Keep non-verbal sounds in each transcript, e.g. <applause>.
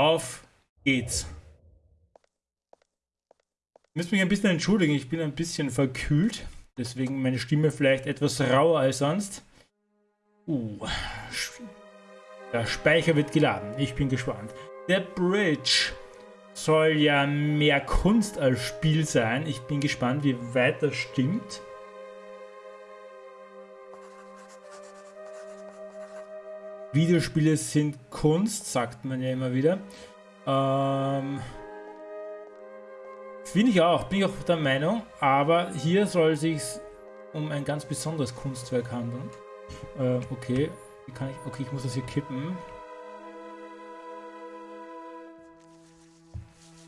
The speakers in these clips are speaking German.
Auf geht's. Ich muss mich ein bisschen entschuldigen, ich bin ein bisschen verkühlt. Deswegen meine Stimme vielleicht etwas rauer als sonst. Uh, der Speicher wird geladen. Ich bin gespannt. Der Bridge soll ja mehr Kunst als Spiel sein. Ich bin gespannt, wie weit das stimmt. Videospiele sind Kunst, sagt man ja immer wieder. Ähm, Finde ich auch, bin ich auch der Meinung. Aber hier soll es sich um ein ganz besonderes Kunstwerk handeln. Äh, okay, wie kann ich, okay, ich muss das hier kippen.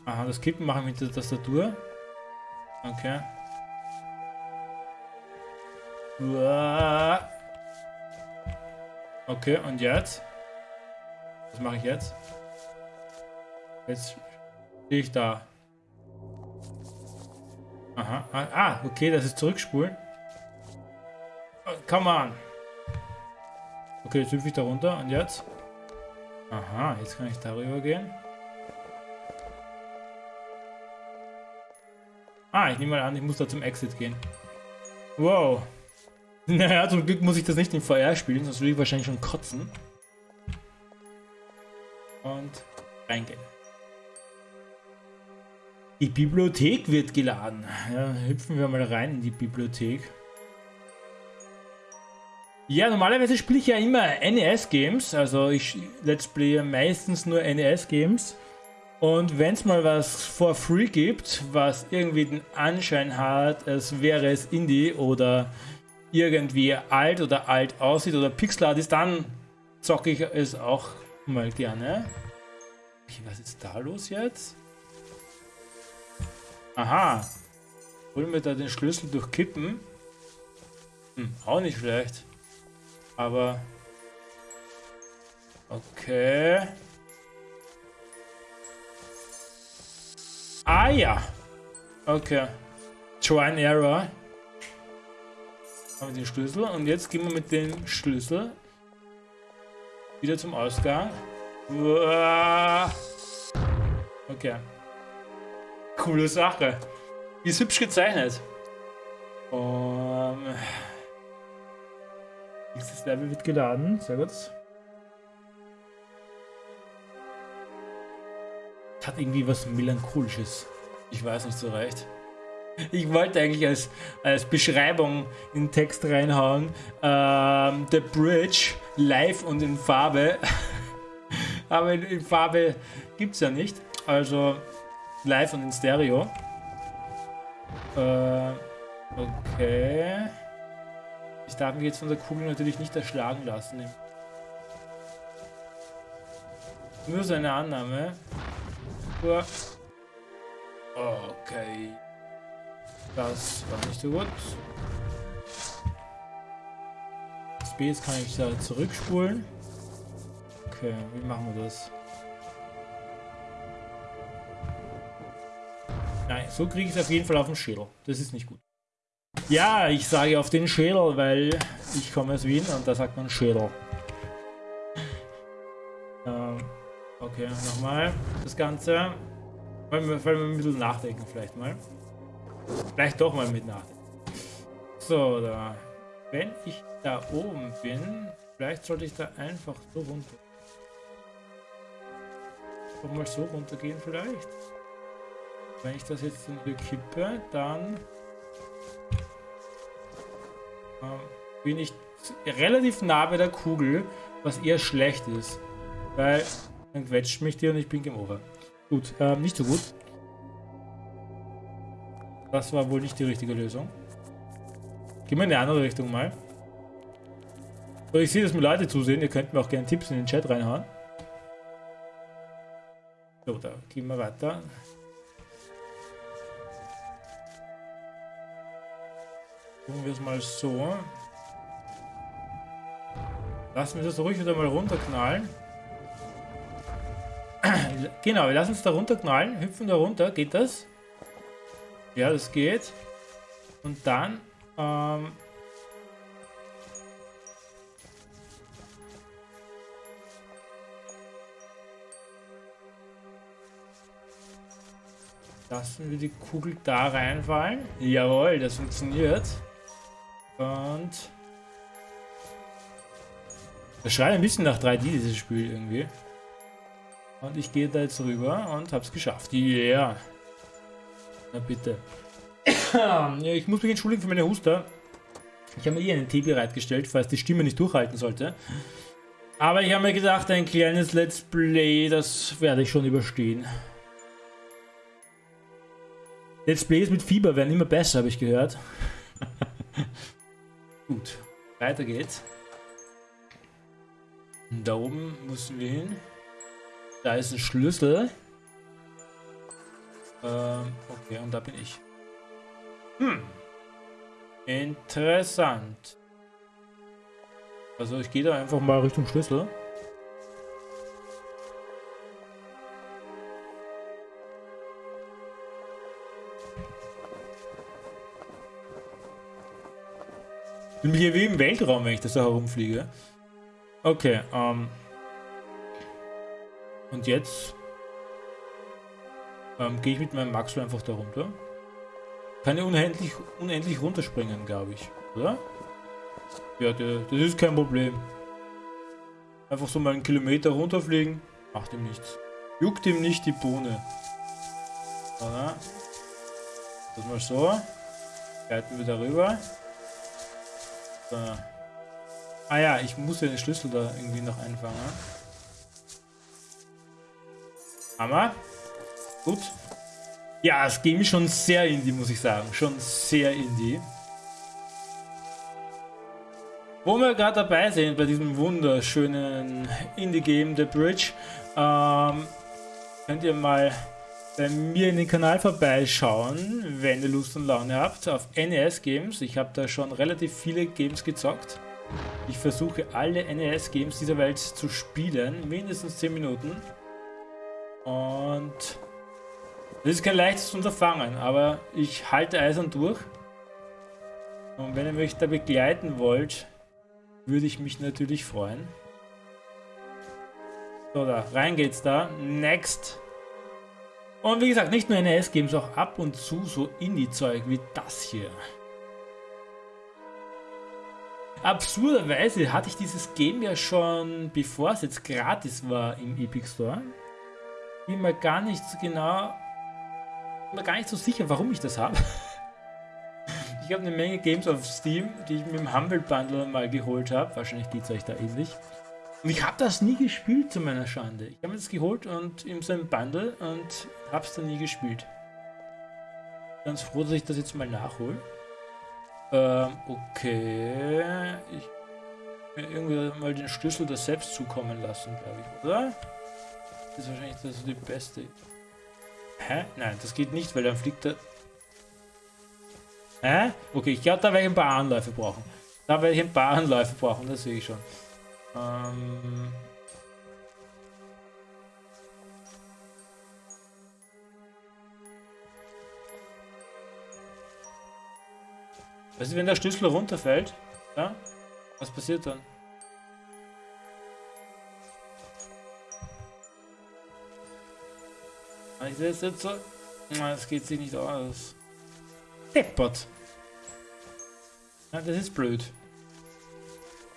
Aha, das Kippen machen wir mit der Tastatur. Okay. Okay, und jetzt? Was mache ich jetzt? Jetzt stehe ich da. Aha. Ah, ah, okay, das ist zurückspulen. Oh, come on. Okay, jetzt hüpfe ich da runter. Und jetzt? Aha, jetzt kann ich darüber gehen. Ah, ich nehme mal an, ich muss da zum Exit gehen. Wow. <laughs> Naja, zum Glück muss ich das nicht in VR spielen, sonst würde ich wahrscheinlich schon kotzen. Und reingehen. Die Bibliothek wird geladen. Ja, hüpfen wir mal rein in die Bibliothek. Ja, normalerweise spiele ich ja immer NES-Games. Also ich let's play meistens nur NES-Games. Und wenn es mal was for free gibt, was irgendwie den Anschein hat, als wäre es Indie oder irgendwie alt oder alt aussieht oder Pixelart ist, dann zocke ich es auch mal gerne. Okay, was ist da los jetzt? Aha. Holen wir da den Schlüssel durch Kippen? Hm, auch nicht schlecht. Aber... Okay. Ah ja. Okay. Try and Error. Haben wir den Schlüssel. Und jetzt gehen wir mit dem Schlüssel wieder zum Ausgang. Okay. Coole Sache. Ist hübsch gezeichnet. Um, nächstes Level wird geladen. Sehr gut. Hat irgendwie was Melancholisches. Ich weiß nicht so recht. Ich wollte eigentlich als, als Beschreibung in den Text reinhauen. Ähm, The Bridge live und in Farbe. <laughs> Aber in, in Farbe gibt es ja nicht. Also live und in Stereo. Äh, okay. Ich darf mich jetzt von der Kugel natürlich nicht erschlagen lassen. Nur seine Annahme. Okay. Das war nicht so gut. Jetzt kann ich da zurückspulen. Okay, wie machen wir das? Nein, so kriege ich es auf jeden Fall auf den Schädel. Das ist nicht gut. Ja, ich sage auf den Schädel, weil ich komme aus Wien und da sagt man Schädel. Ähm, okay, nochmal das Ganze. Wollen wir, wollen wir ein bisschen nachdenken vielleicht mal. Vielleicht doch mal mit nachdenken. So, da. Wenn ich da oben bin, vielleicht sollte ich da einfach so runter. Doch mal so runtergehen vielleicht. Wenn ich das jetzt hier kippe, dann ähm, bin ich relativ nah bei der Kugel, was eher schlecht ist. Weil dann quetscht mich die und ich bin Game Over. Gut, ähm, nicht so gut. Das war wohl nicht die richtige Lösung. Gehen wir in eine andere Richtung mal. So, ich sehe, dass mir Leute zusehen. Ihr könnt mir auch gerne Tipps in den Chat reinhauen. So, da gehen wir weiter. Tun wir es mal so. Lassen wir das ruhig wieder mal runterknallen. <clears throat> genau, wir lassen es da runterknallen, hüpfen da runter. Geht das? Ja, das geht. Und dann... Ähm, Lassen wir die Kugel da reinfallen. Jawohl, das funktioniert. Und... Das schreit ein bisschen nach 3D, dieses Spiel irgendwie. Und ich gehe da jetzt rüber und hab's geschafft. Yeah. Na bitte. <coughs> ich muss mich entschuldigen für meine Huster. Ich habe mir hier einen Tee bereitgestellt, falls die Stimme nicht durchhalten sollte. Aber ich habe mir gedacht, ein kleines Let's Play, das werde ich schon überstehen. Let's Plays mit Fieber werden immer besser, habe ich gehört. <laughs> Gut, weiter geht's. Da oben müssen wir hin. Da ist ein Schlüssel. Ähm, okay, und da bin ich. Hm. Interessant. Also ich gehe da einfach mal Richtung Schlüssel. Ich bin hier wie im Weltraum, wenn ich das da herumfliege. Okay, ähm. Und jetzt ähm, gehe ich mit meinem Maxwell einfach da runter. Kann ja unendlich, unendlich runterspringen, glaube ich, oder? Ja, der, das ist kein Problem. Einfach so mal einen Kilometer runterfliegen, macht ihm nichts. Juckt ihm nicht die Bohne. Oder? Das mal so. Gleiten wir darüber. So. Ah ja, ich muss ja den Schlüssel da irgendwie noch einfangen. Hammer. Gut. Ja, das Game ist schon sehr indie, muss ich sagen. Schon sehr indie. Wo wir gerade dabei sind bei diesem wunderschönen Indie-Game The Bridge, ähm, könnt ihr mal bei mir in den Kanal vorbeischauen, wenn ihr Lust und Laune habt, auf NES Games. Ich habe da schon relativ viele Games gezockt. Ich versuche alle NES Games dieser Welt zu spielen, mindestens 10 Minuten. Und das ist kein leichtes Unterfangen, aber ich halte eisern durch. Und wenn ihr mich da begleiten wollt, würde ich mich natürlich freuen. So, da, rein geht's da. Next. Und wie gesagt, nicht nur NES-Games, auch ab und zu so Indie-Zeug wie das hier. Absurderweise hatte ich dieses Game ja schon, bevor es jetzt gratis war im Epic Store. Bin mir gar nicht so genau, mir gar nicht so sicher, warum ich das habe. <laughs> Ich habe eine Menge Games auf Steam, die ich mit dem Humble Bundle mal geholt habe. Wahrscheinlich geht es euch da ähnlich. Und ich habe das nie gespielt zu meiner Schande. Ich habe das geholt und in so einem Bundle und habe es dann nie gespielt. Ganz froh, dass ich das jetzt mal nachhole. Ähm, okay. Ich mir irgendwie mal den Schlüssel da selbst zukommen lassen, glaube ich, oder? Das ist wahrscheinlich das die beste. Hä? Nein, das geht nicht, weil dann fliegt er Hä? Okay, ich glaube, da werde ich ein paar Anläufe brauchen. Da werde ich ein paar Anläufe brauchen, das sehe ich schon. Ähm... Was ist, wenn der Schlüssel runterfällt? Ja? Was passiert dann? Ich sehe es jetzt so. Das geht sich nicht aus. Deppert. Ja, das ist blöd.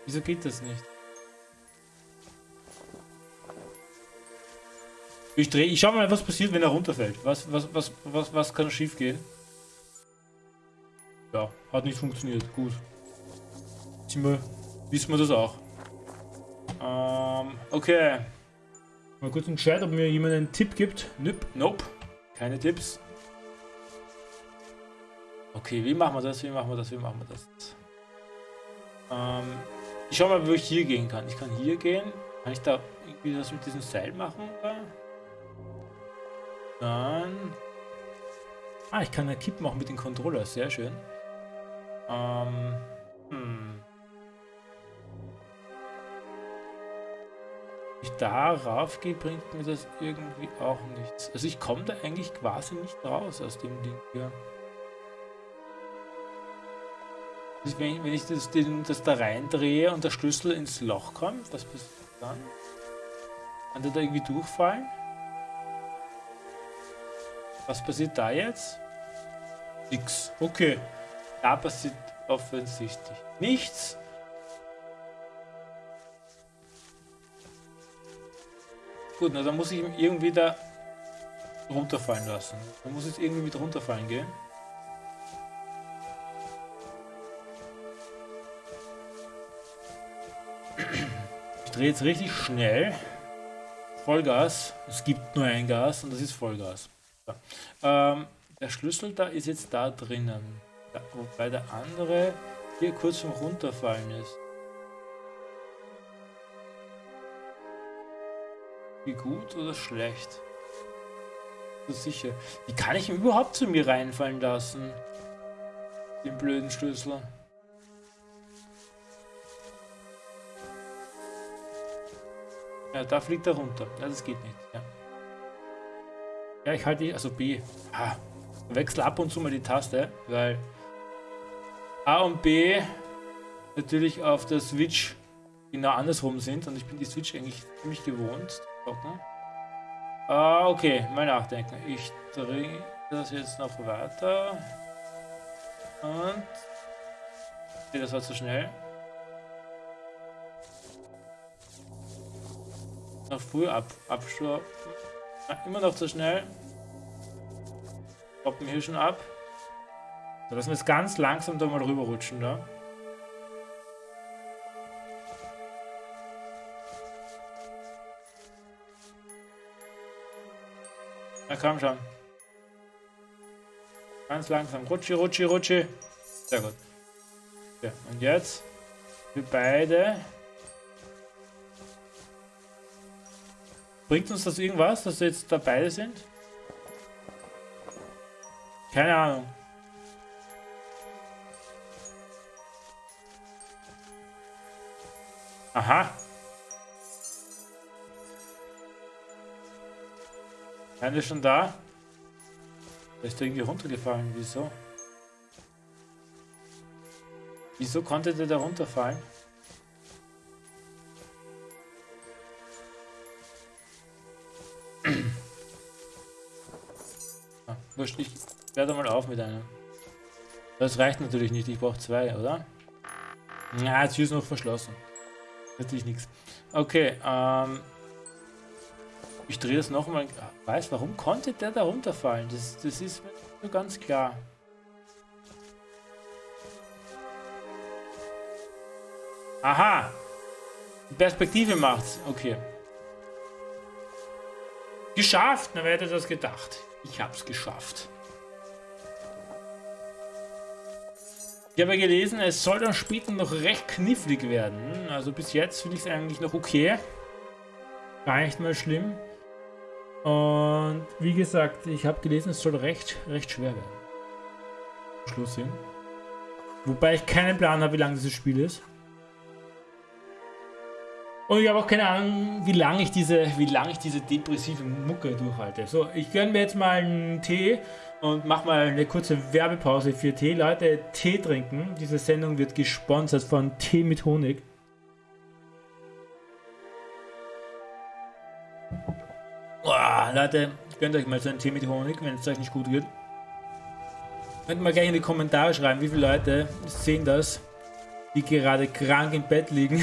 Wieso geht das nicht? Ich drehe, ich schau mal, was passiert, wenn er runterfällt. Was, was, was, was, was kann schief gehen? Ja, hat nicht funktioniert. Gut. Wir, wissen wir das auch. Ähm, okay. Mal kurz einen Chat, ob mir jemand einen Tipp gibt. Nope, nope. Keine Tipps. Okay, wie machen wir das? Wie machen wir das? Wie machen wir das? Ähm, ich schau mal, wo ich hier gehen kann. Ich kann hier gehen. Kann ich da irgendwie das mit diesem Seil machen? Dann... Ah, ich kann eine Kipp machen mit dem Controller. Sehr schön. Ähm... Hm. Ich darauf gehe, bringt mir das irgendwie auch nichts. Also ich komme da eigentlich quasi nicht raus aus dem Ding hier. Wenn, wenn ich das, den, das da reindrehe und der Schlüssel ins Loch kommt, was passiert dann? Kann der da irgendwie durchfallen? Was passiert da jetzt? Nix. Okay. Da passiert offensichtlich nichts. Gut, na dann muss ich ihn irgendwie da runterfallen lassen. Dann muss es irgendwie mit runterfallen gehen. Ich drehe jetzt richtig schnell. Vollgas. Es gibt nur ein Gas und das ist Vollgas. So. Ähm, der Schlüssel da ist jetzt da drinnen. Ja, wobei der andere hier kurz vom Runterfallen ist. Wie gut oder schlecht? So sicher. Wie kann ich ihn überhaupt zu mir reinfallen lassen? Den blöden Schlüssel. Ja, da fliegt er runter. Ja, das geht nicht. Ja, ja ich halte, also B. Ah, wechsle ab und zu mal die Taste, weil A und B natürlich auf der Switch genau andersrum sind und ich bin die Switch eigentlich ziemlich gewohnt. Gucken. Ah, okay, mal nachdenken. Ich drehe das jetzt noch weiter. Und... Okay, das war zu schnell. Noch früh ab. Ah, immer noch zu schnell. Stoppen hier schon ab. So, lassen wir jetzt ganz langsam da mal rüberrutschen da. Na komm schon. Ganz langsam. Rutschi, rutschi, rutschi. Sehr gut. Ja, und jetzt wir beide. Bringt uns das irgendwas, dass wir jetzt da beide sind? Keine Ahnung. Aha. Ist schon da? Der ist irgendwie runtergefallen. Wieso? Wieso konnte der da runterfallen? <clears throat> ah, wurscht, ich werde mal auf mit einem. Das reicht natürlich nicht, ich brauche zwei, oder? Ja, jetzt ist noch verschlossen. Natürlich nichts. Okay, ähm... Ich drehe das nochmal. Weiß, warum konnte der da runterfallen? Das, das ist mir so ganz klar. Aha! Perspektive macht's. Okay. Geschafft! Na, wer hätte das gedacht? Ich hab's geschafft. Ich habe gelesen, es soll dann später noch recht knifflig werden. Also bis jetzt finde ich es eigentlich noch okay. Gar nicht mal schlimm. Und wie gesagt, ich habe gelesen, es soll recht, recht schwer werden. Schluss hin. Wobei ich keinen Plan habe, wie lang dieses Spiel ist. Und ich habe auch keine Ahnung, wie lange ich diese, wie lange ich diese depressive Mucke durchhalte. So, ich gönne mir jetzt mal einen Tee und mache mal eine kurze Werbepause für Tee. Leute, Tee trinken. Diese Sendung wird gesponsert von Tee mit Honig. Boah, Leute, gönnt euch mal so einen Tee mit Honig, wenn es euch nicht gut geht. Könnt mal gleich in die Kommentare schreiben, wie viele Leute sehen das, die gerade krank im Bett liegen. <laughs>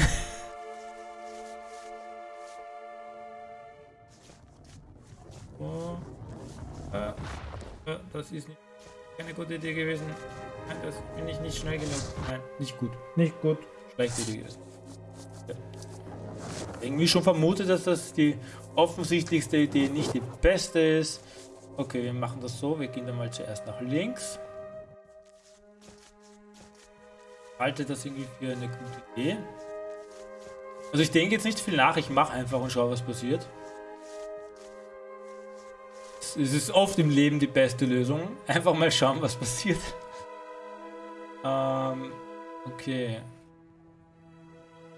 oh. äh, äh, das ist nicht keine gute Idee gewesen. Nein, das bin ich nicht schnell genug. Nein, nicht gut. Nicht gut. Schlechte Idee gewesen. Ja. Irgendwie schon vermutet, dass das die offensichtlichste Idee nicht die beste ist. Okay, wir machen das so. Wir gehen dann mal zuerst nach links. Halte das irgendwie für eine gute Idee. Also ich denke jetzt nicht viel nach. Ich mache einfach und schaue, was passiert. Es ist oft im Leben die beste Lösung. <laughs> Einfach mal schauen, was passiert. Ähm, okay.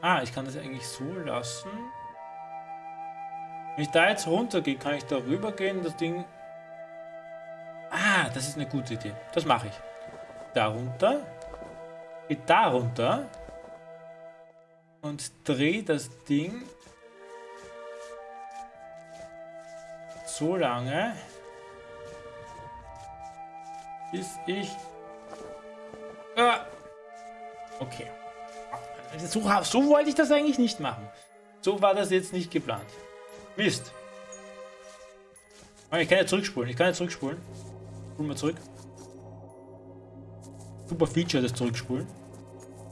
Ah, ich kann das eigentlich so lassen. Wenn ich da jetzt runtergehe, kann ich da rüber gehen, das Ding... Ah, das ist eine gute Idee. Das mache ich. Da runter. Geht da runter. Und drehe das Ding so lange, bis ich... Ah. Okay. So, so wollte ich das eigentlich nicht machen. So war das jetzt nicht geplant. Mist. Ich kann ja zurückspulen. Ich kann ja zurückspulen. Spulen wir zurück. Super Feature, das Zurückspulen.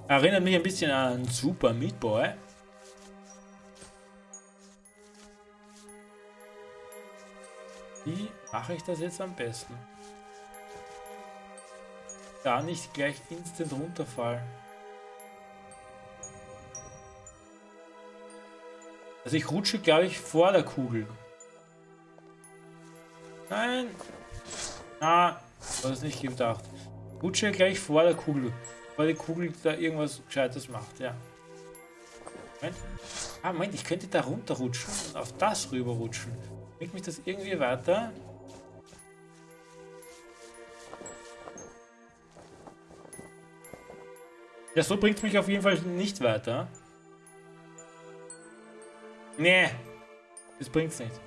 Erinnert mich ein bisschen an Super Meat Boy. Wie mache ich das jetzt am besten? Da nicht gleich instant runterfallen. Also ich rutsche, glaube ich, vor der Kugel. Nein. Ah, das ist nicht gedacht. Rutsche gleich vor der Kugel. Weil die Kugel da irgendwas Gescheites macht, ja. Moment. Ah, Moment, ich könnte da runterrutschen und auf das rüberrutschen. Bringt mich das irgendwie weiter? Ja, so bringt mich auf jeden Fall nicht weiter. Nee, das bringt's nicht.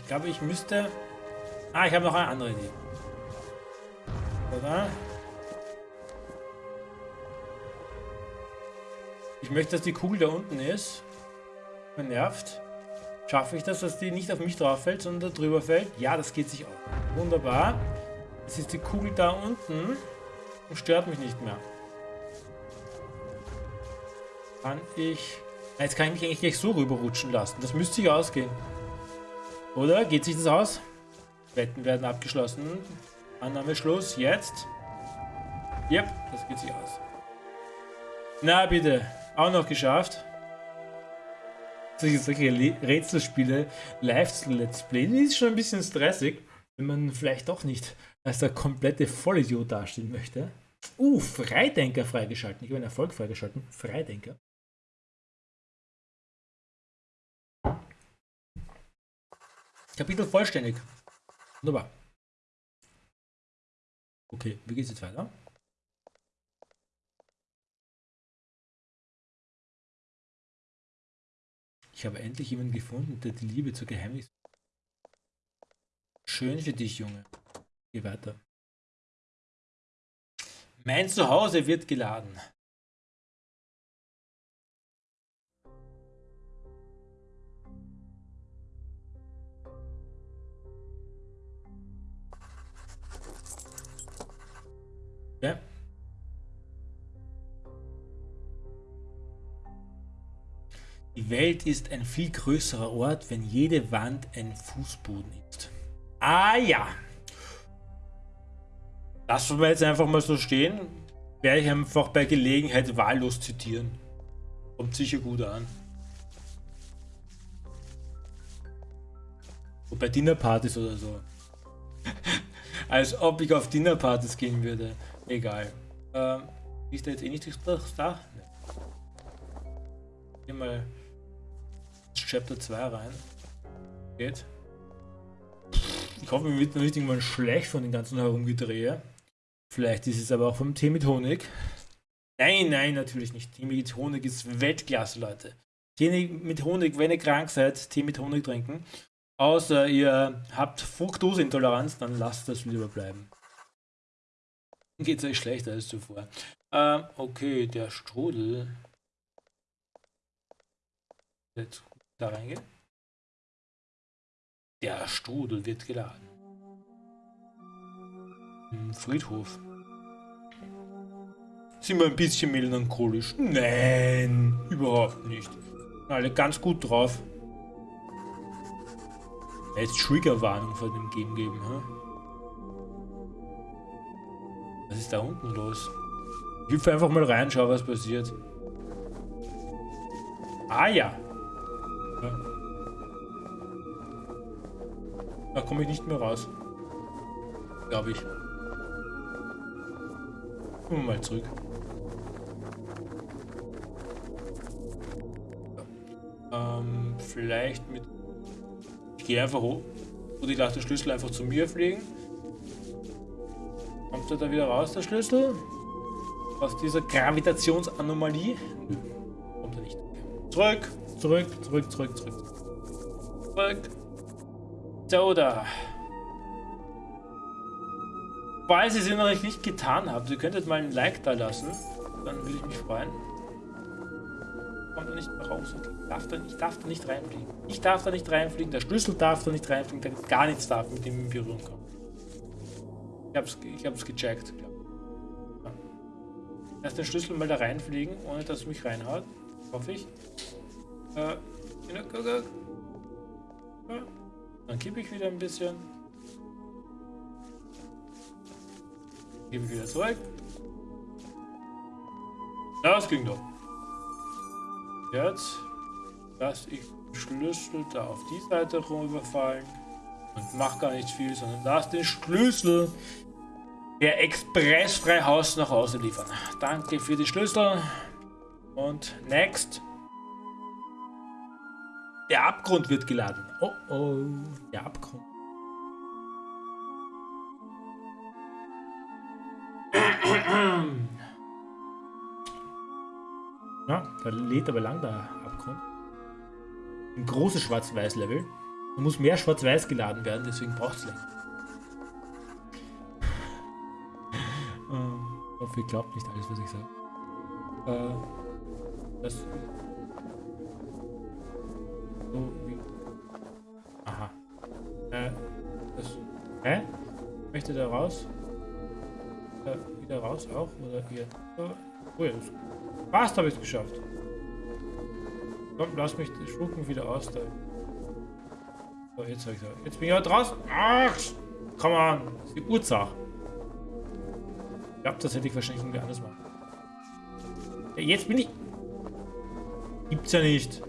Ich glaube, ich müsste... Ah, ich habe noch eine andere Idee. Oder? Ich möchte, dass die Kugel da unten ist. Man nervt. Schaffe ich das, dass die nicht auf mich drauf fällt, sondern drüber fällt? Ja, das geht sich auch. Wunderbar. Jetzt ist die Kugel da unten und stört mich nicht mehr. Kann ich... Jetzt kann ich mich eigentlich gleich so rüberrutschen lassen. Das müsste sich ausgehen. Oder? Geht sich das aus? Wetten werden abgeschlossen. Annahme Schluss. Jetzt. Yep, das geht sich aus. Na bitte. Auch noch geschafft. Solche, solche Rätselspiele live zu Let's Play, die ist schon ein bisschen stressig, wenn man vielleicht doch nicht als der komplette Vollidiot dastehen möchte. Uh, Freidenker freigeschalten. Ich habe einen Erfolg freigeschalten. Freidenker. Kapitel vollständig. Wunderbar. Okay, wie geht es jetzt weiter? Ich habe endlich jemanden gefunden, der die Liebe zur Geheimnis. Schön für dich, Junge. Geh weiter. Mein Zuhause wird geladen. Welt ist ein viel größerer Ort, wenn jede Wand ein Fußboden ist. Ah ja. Lassen wir jetzt einfach mal so stehen. Werde ich einfach bei Gelegenheit wahllos zitieren. Kommt sicher gut an. So bei Dinnerpartys oder so. <laughs> Als ob ich auf Dinnerpartys gehen würde. Egal. Ähm, ist da jetzt eh nichts da? Hier mal Chapter 2 rein. Geht. Ich hoffe, mir wird nicht irgendwann schlecht von den ganzen Herumgedrehe. Vielleicht ist es aber auch vom Tee mit Honig. Nein, nein, natürlich nicht. Tee mit Honig ist Weltklasse, Leute. Tee mit Honig, wenn ihr krank seid, Tee mit Honig trinken. Außer ihr habt Fructoseintoleranz, dann lasst das lieber bleiben. Geht es euch schlechter als zuvor. Ähm, okay, der Strudel. Jetzt da reingehen. Der Strudel wird geladen. Im Friedhof. Sind wir ein bisschen melancholisch? Nein, überhaupt nicht. Alle ganz gut drauf. Jetzt Triggerwarnung von dem Game geben, hä? Was ist da unten los? Ich hüpfe einfach mal rein, schau was passiert. Ah ja. Da komme ich nicht mehr raus. Glaube ich. Kommen wir mal zurück. Ähm, vielleicht mit... Ich gehe einfach hoch. Und ich lasse den Schlüssel einfach zu mir fliegen. Kommt er da wieder raus, der Schlüssel? Aus dieser Gravitationsanomalie? Nö, kommt er nicht. Zurück, zurück, zurück, zurück, zurück. Zurück. So, da. Falls ihr es noch nicht getan habt, ihr könntet mal ein Like da lassen. Dann würde ich mich freuen. Kommt da nicht raus. Darf da, ich darf da nicht reinfliegen. Ich darf da nicht reinfliegen. Der Schlüssel darf da nicht reinfliegen. Da gar nichts darf mit dem in Berührung kommen. Ich hab's, ich hab's gecheckt. Ja. Erst den Schlüssel mal da reinfliegen, ohne dass es mich reinhaut. Hoffe ich. Äh, dann kippe ich wieder ein bisschen. Gebe ich wieder zurück. Das ging doch. Jetzt lasse ich den Schlüssel da auf die Seite rüberfallen und mach gar nicht viel, sondern lass den Schlüssel der expressfrei Haus nach Hause liefern. Danke für die Schlüssel und next. Der Abgrund wird geladen. Oh oh, der Abgrund. Ja, da lädt aber lang der Abgrund. Ein großes Schwarz-Weiß-Level. Da muss mehr Schwarz-Weiß geladen werden, deswegen braucht es länger. ähm, ich hoffe, ihr glaubt nicht alles, was ich sage. Äh, das. So wie. Aha. Äh, das. Hä? Möchte da raus? Äh, wieder raus auch? Oder hier? Oh ja, das Fast habe ich es geschafft. Komm, lass mich spucken wieder aus. Da. So, jetzt habe ich Jetzt bin ich auch draußen. Ach, komm an. Das ist die Ursache. Ich glaube, das hätte ich wahrscheinlich irgendwie anders machen. Jetzt bin ich. Gibt's ja nicht.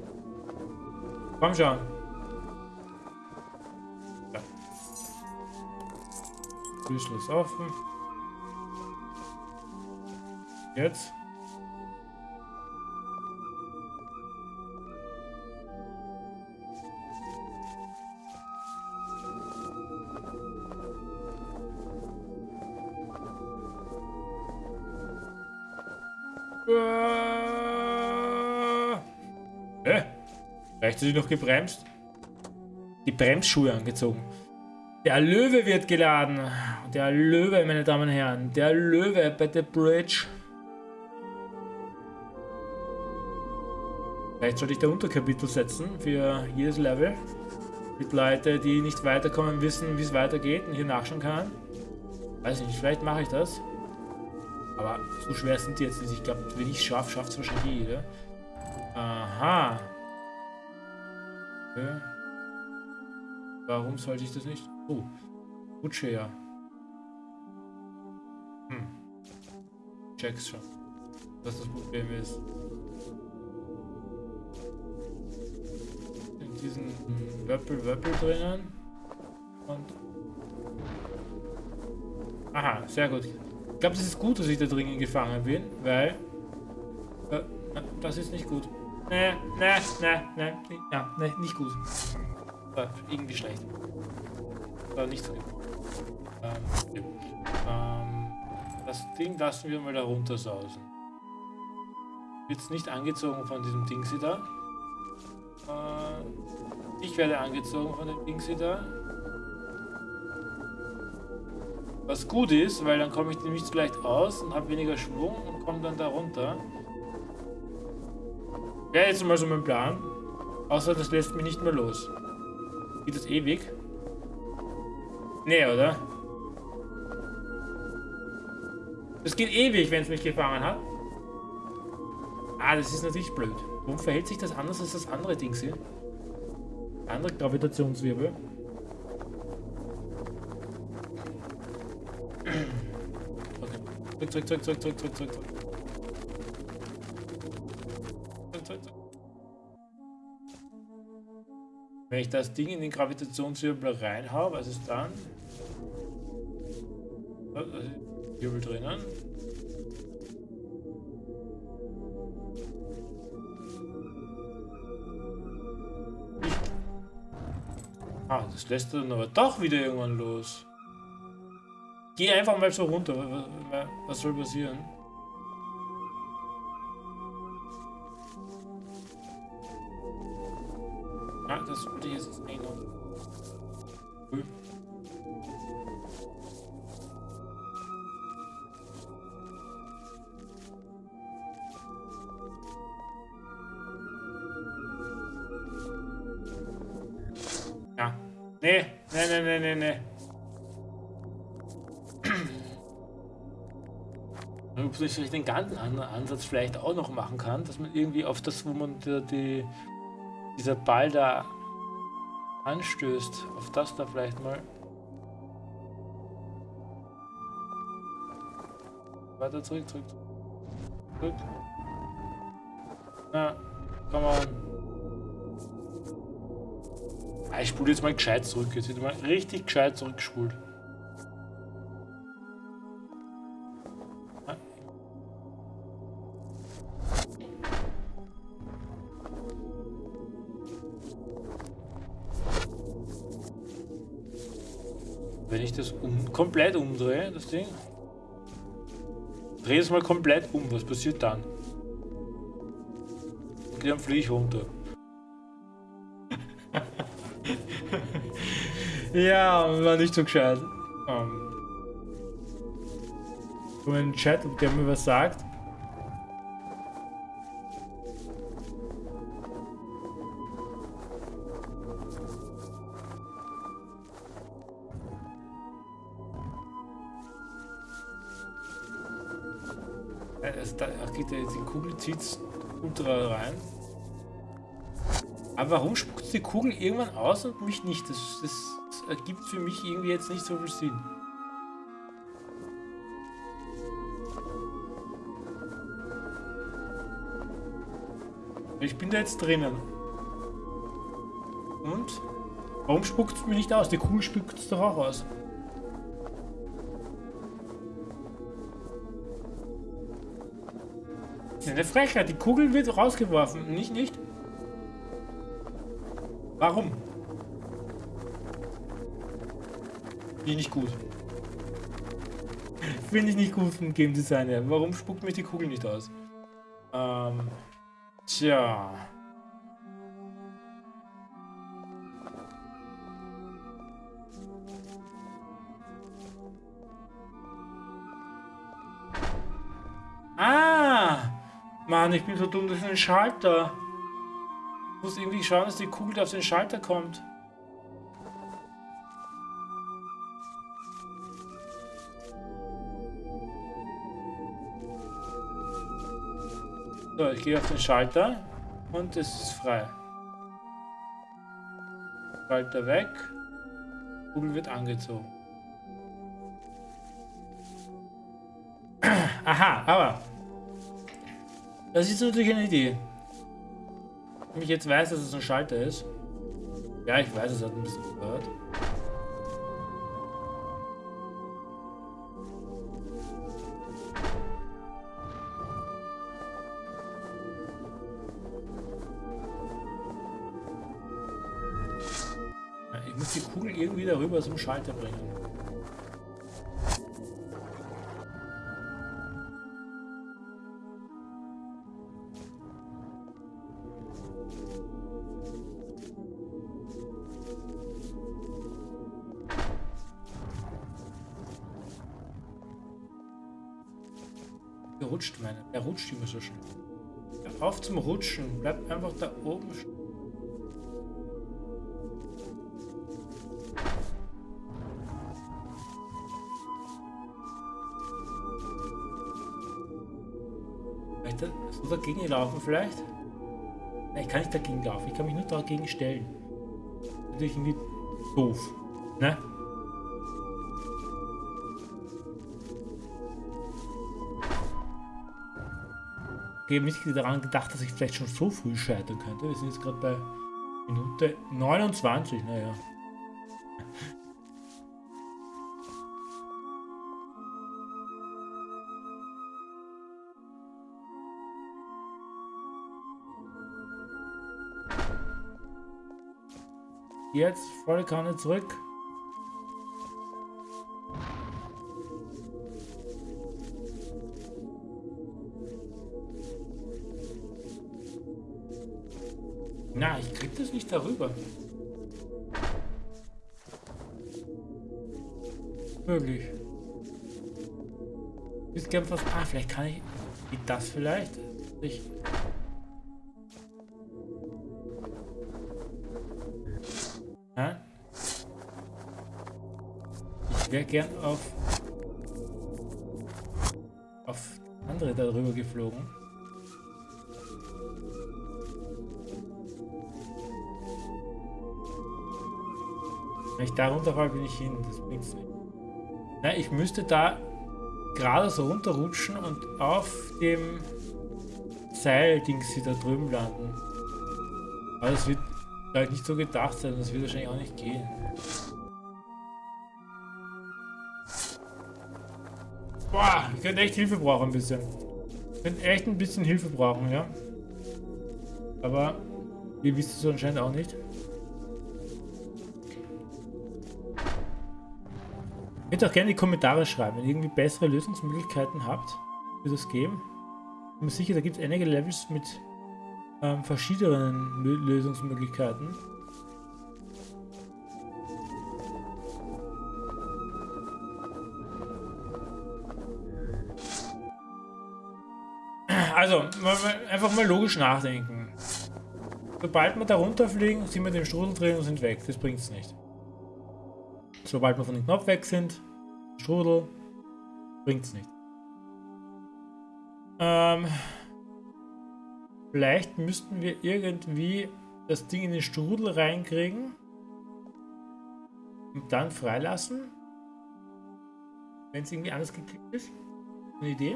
Komm schon. Ist offen. Jetzt. Rechtzeitig noch gebremst. Die Bremsschuhe angezogen. Der Löwe wird geladen. Der Löwe, meine Damen und Herren. Der Löwe bei der Bridge. Vielleicht sollte ich da Unterkapitel setzen für jedes Level. Mit Leute, die nicht weiterkommen, wissen, wie es weitergeht und hier nachschauen kann. Weiß nicht, vielleicht mache ich das. Aber so schwer sind die jetzt nicht. Ich glaube, wenn ich es schaffe, schafft es wahrscheinlich jeder. Aha. Okay. Warum sollte ich das nicht? Oh, Rutsche ja. Hm. Check's schon, was das Problem ist. In diesen Wöppel-Wöppel drinnen. Und. Aha, sehr gut. Ich glaube, das ist gut, dass ich da drinnen gefangen bin, weil... Äh, das ist nicht gut. Ne, ne, ne, ne, ja, ne, nicht gut. War irgendwie schlecht. War nicht so gut. Ähm, ähm, das Ding lassen wir mal da runter sausen. Wird nicht angezogen von diesem Ding da. Äh, ich werde angezogen von dem Ding da. Was gut ist, weil dann komme ich nämlich leicht aus und habe weniger Schwung und komme dann da runter. Wäre jetzt mal so mein Plan. Außer das lässt mich nicht mehr los. Geht das ewig? Nee, oder? Das geht ewig, wenn es mich gefangen hat. Ah, das ist natürlich blöd. Warum verhält sich das anders als das andere Ding hier? Andere Gravitationswirbel. <clears throat> Zurück, zurück, zurück, zurück, zurück, zurück, zurück. Wenn ich das Ding in den Gravitationswirbel reinhaue, was ist dann? Wirbel drinnen. Ah, das lässt dann aber doch wieder irgendwann los. Geh einfach mal so runter. Was soll passieren? Das wollte ich jetzt nicht noch. Ja. Nee, nee, nee, nee, nee, nee. Ob ich den ganzen Ansatz vielleicht auch noch machen kann, dass man irgendwie auf das, wo man die, die dieser Ball da anstößt, auf das da vielleicht mal. Weiter zurück, zurück, zurück. Na, come on. Ah, ich spule jetzt mal gescheit zurück. Jetzt wird mal richtig gescheit zurückgespult. Komplett umdrehe, das Ding. Dreh es mal komplett um, was passiert dann? Okay, dann fliege ich runter. <laughs> ja, war nicht so gescheit. Um. Ähm. einen Chat, ob der mir was sagt. Zieht ultra rein. Aber warum spuckt die Kugel irgendwann aus und mich nicht? Das, das, das ergibt für mich irgendwie jetzt nicht so viel Sinn. Ich bin da jetzt drinnen. Und? Warum spuckt es mir nicht aus? Die Kugel spuckt es doch auch aus. Eine Frechheit. Die Kugel wird rausgeworfen. Nicht, nicht? Warum? Finde ich nicht gut. Finde ich nicht gut vom Game Designer. Warum spuckt mich die Kugel nicht aus? Ähm. Tja. Mann, ich bin so dumm, das ist ein Schalter. Ich muss irgendwie schauen, dass die Kugel auf den Schalter kommt. So, ich gehe auf den Schalter und es ist frei. Schalter weg. Kugel wird angezogen. <clears throat> Aha, aber das ist natürlich eine Idee. Wenn ich jetzt weiß, dass es ein Schalter ist. Ja, ich weiß, es hat ein bisschen gehört. Ich muss die Kugel irgendwie darüber zum Schalter bringen. Rutscht. Er immer so schnell. Hör auf zum Rutschen. Bleib einfach da oben stehen. Soll dagegen laufen vielleicht? Nein, ich kann nicht dagegen laufen. Ich kann mich nur dagegen stellen. Natürlich irgendwie doof. Ne? Ich habe nicht daran gedacht, dass ich vielleicht schon so früh scheitern könnte. Wir sind jetzt gerade bei Minute 29, naja. Jetzt volle Kanne zurück. Nicht darüber. möglich. Ist gern. Ah, vielleicht kann ich. Geht das vielleicht? Ich. Ja? Ich wäre gern auf. auf andere darüber geflogen. Wenn ich da runterfall, bin ich hin. Das bringt's nicht. Na, ich müsste da gerade so runterrutschen und auf dem Seil-Dings da drüben landen. Aber das wird vielleicht nicht so gedacht sein, das wird wahrscheinlich auch nicht gehen. Boah, ich könnte echt Hilfe brauchen ein bisschen. Ich könnte echt ein bisschen Hilfe brauchen, ja. Aber ihr wisst es anscheinend auch nicht. Könnt auch gerne in die Kommentare schreiben, wenn ihr irgendwie bessere Lösungsmöglichkeiten habt für das Game. Ich bin mir sicher, da gibt es einige Levels mit ähm, verschiedenen Lösungsmöglichkeiten. Also, einfach mal logisch nachdenken. Sobald wir da runterfliegen, sind wir dem Strudel drin und sind weg. Das bringt es nicht. Sobald wir von dem Knopf weg sind, Strudel, bringt es nicht. Ähm, vielleicht müssten wir irgendwie das Ding in den Strudel reinkriegen und dann freilassen, wenn es irgendwie anders geklickt ist. Eine Idee.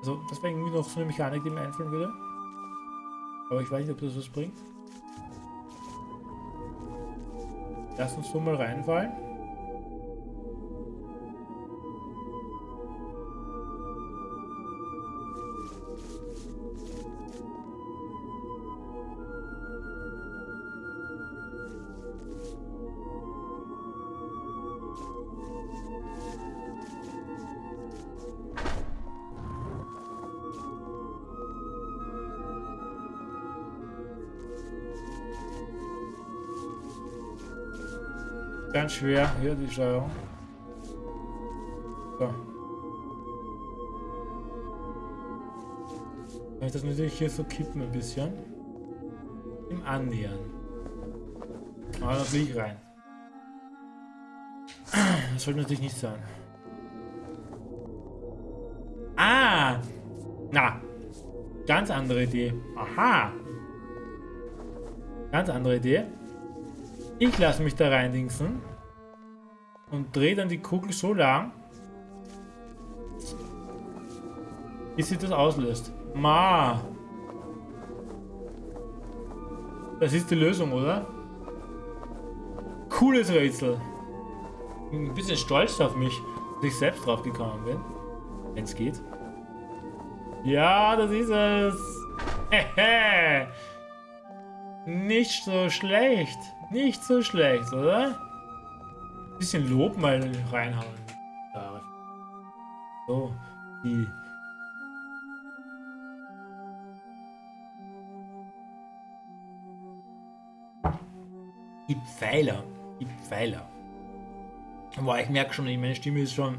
Also das wäre irgendwie noch so eine Mechanik, die mir einfallen würde. Aber ich weiß nicht, ob das was bringt. Lass uns so mal reinfallen. Schwer, hier die Steuerung. So. Kann ich das natürlich hier so kippen ein bisschen. Im Annähern. Aber da fliege ich rein. Das sollte natürlich nicht sein. Ah! Na! Ganz andere Idee. Aha! Ganz andere Idee. Ich lasse mich da reindingsen und drehe dann die Kugel so lang, bis sie das auslöst. Ma! Das ist die Lösung, oder? Cooles Rätsel. Bin ein bisschen stolz auf mich, dass ich selbst drauf gekommen bin. Wenn es geht. Ja, das ist es. <laughs> Nicht so schlecht. Nicht so schlecht, oder? Bisschen Lob mal reinhauen. So, die. Die Pfeiler. Die Pfeiler. Boah, ich merke schon, meine Stimme ist schon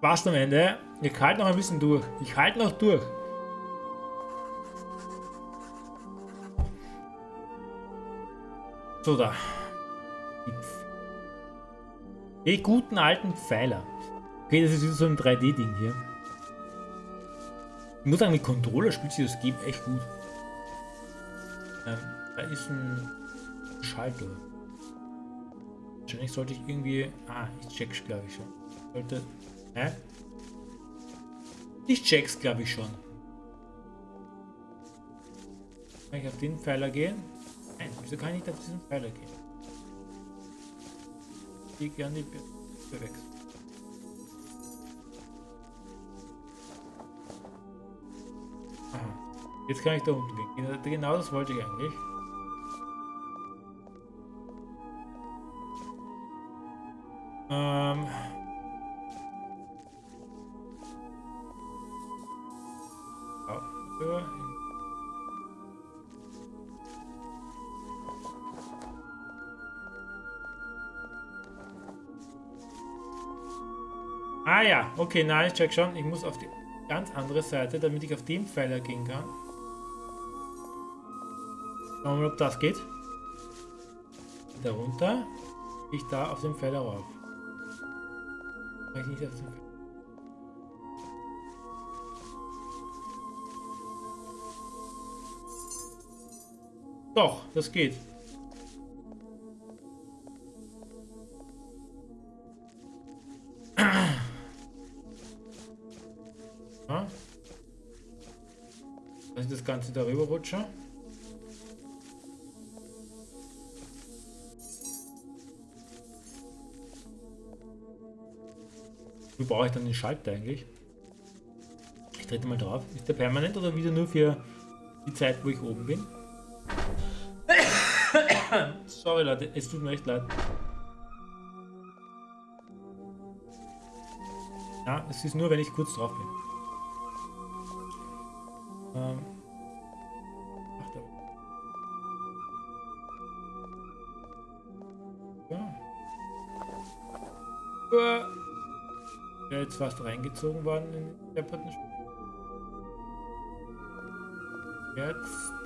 fast am Ende. Ich halte noch ein bisschen durch. Ich halte noch durch. So, da. Die guten alten Pfeiler. Okay, das ist so ein 3D-Ding hier. Ich muss sagen, mit Controller spielt sich das Game echt gut. Ähm, da ist ein Schalter. Wahrscheinlich sollte ich irgendwie... Ah, ich check's glaube ich schon. Sollte... Hä? Ich check's glaube ich schon. Kann ich auf den Pfeiler gehen? Nein, wieso kann ich nicht auf diesen Pfeiler gehen? Gerne die bewechseln. Aha. Jetzt kann ich da unten gehen. Genau das wollte ich eigentlich. Ähm... okay, nein, ich check schon. Ich muss auf die ganz andere Seite, damit ich auf den Pfeiler gehen kann. Schauen wir mal, ob das geht. Darunter. Ich da auf den Pfeiler rauf. Kann ich nicht auf den Pfeiler. Doch, das geht. Ja. Dass ich das Ganze darüber rutsche. Wie brauche ich dann den Schalter eigentlich? Ich trete mal drauf. Ist der permanent oder wieder nur für die Zeit, wo ich oben bin? <coughs> Sorry Leute, es tut mir echt leid. Ja, es ist nur, wenn ich kurz drauf bin. Ähm. Ach, da. Ja. Ja, jetzt fast reingezogen worden in den depperten Jetzt.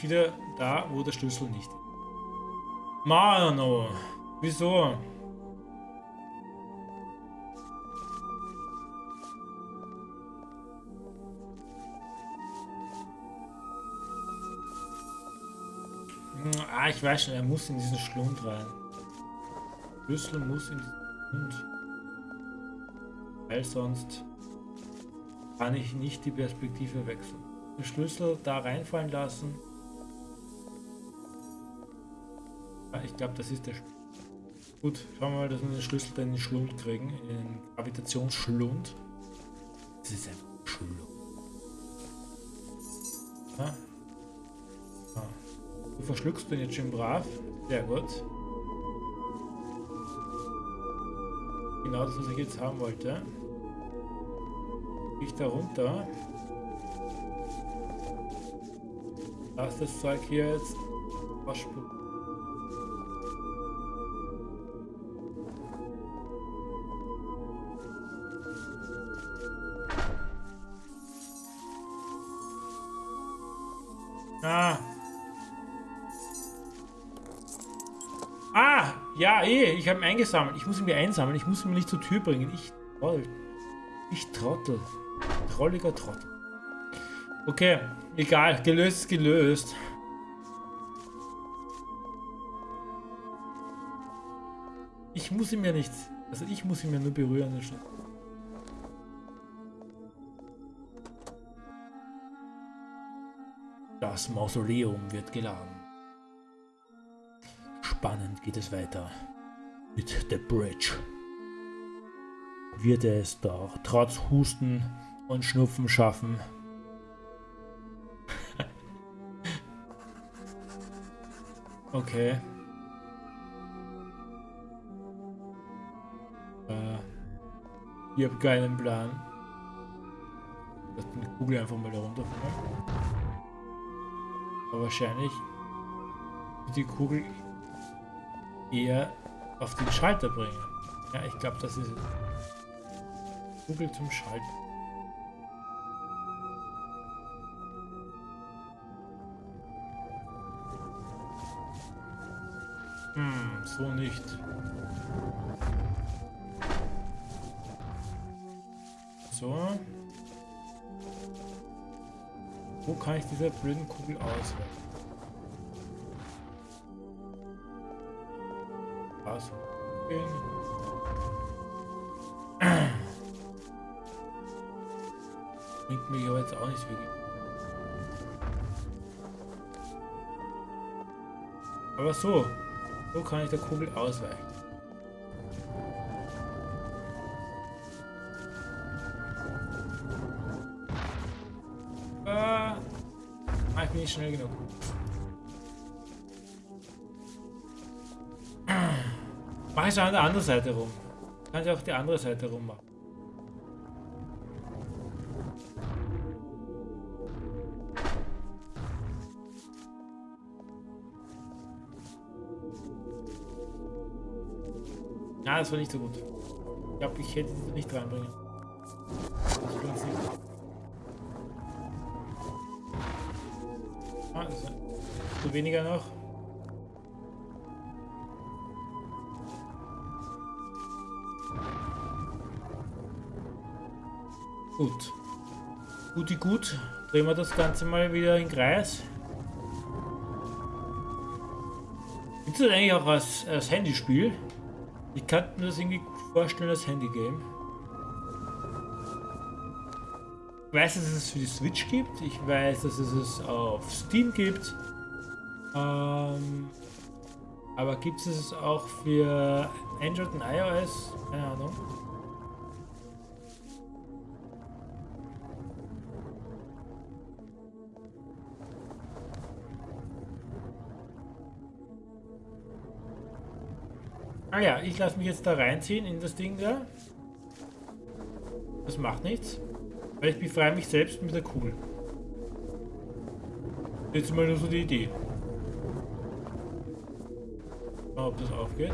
Ich wieder da, wo der Schlüssel nicht ist. Mano, wieso? Ah, ich weiß schon, er muss in diesen Schlund rein. Schlüssel muss in diesen Schlund. Weil sonst kann ich nicht die Perspektive wechseln. Den Schlüssel da reinfallen lassen. Ich glaube, das ist der Sch Gut, schauen wir mal, dass wir den Schlüssel in den Schlund kriegen. In den Gravitationsschlund. Das ist ein Schlund. Ja. Ja. Du verschluckst den jetzt schön brav. Sehr gut. Genau das, was ich jetzt haben wollte. Ich da runter. Lass das Zeug hier jetzt ausspucken. Ah. Ah, ja, eh, ich habe ihn eingesammelt. Ich muss ihn mir einsammeln. Ich muss ihn mir nicht zur Tür bringen. Ich Troll. Ich Trottel. Trolliger Trottel. Okay, egal. Gelöst ist gelöst. Ich muss ihn mir nicht... Also ich muss ihn mir nur berühren. Das Mausoleum wird geladen. Spannend geht es weiter mit The Bridge. Wird er es doch trotz Husten und Schnupfen schaffen? <laughs> okay. Äh, ich habe keinen Plan. Lass die Kugel einfach mal da runterfallen. Aber wahrscheinlich wird die Kugel eher auf den Schalter bringen. Ja, ich glaube, das ist. Kugel zum Schalter. Hm, so nicht. So. Wo kann ich dieser blöden Kugel ausweichen? Was? <clears throat> Bringt aber jetzt auch nicht wirklich. Aber so. So kann ich der Kugel ausweichen. nicht schnell genug. Mach es an der anderen Seite rum. Kann ich auch die andere Seite rum machen. Ja, das war nicht so gut. Ich glaube, ich hätte sie nicht reinbringen. Zu weniger noch. Gut. Guti gut. Drehen wir das Ganze mal wieder in Kreis. Gibt es das eigentlich auch als, als Handyspiel? Ich kann mir das irgendwie vorstellen als Handygame. Ich weiß, dass es es für die Switch gibt. Ich weiß, dass es es auf Steam gibt. Ähm, aber gibt es es auch für Android und iOS? Keine Ahnung. Ah ja, ich lasse mich jetzt da reinziehen in das Ding da. Das macht nichts. Weil ich befreie mich selbst mit der Kugel. Jetzt mal nur so die Idee. Mal, ob das aufgeht.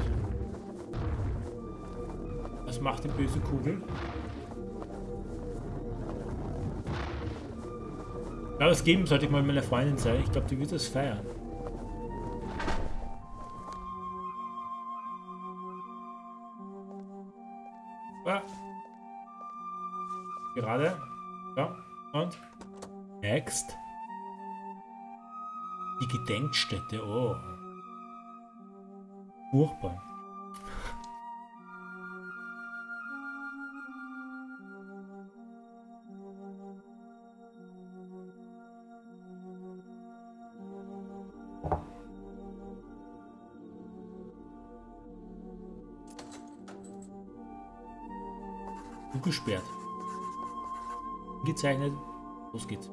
Was macht die böse Kugel? Ja, das geben sollte ich mal meiner Freundin sein. Ich glaube, die wird das feiern. Ah. Gerade. Ja. Und? Next. Die Gedenkstätte. Oh. Furchtbar. gesperrt. Gezeichnet. Los geht's.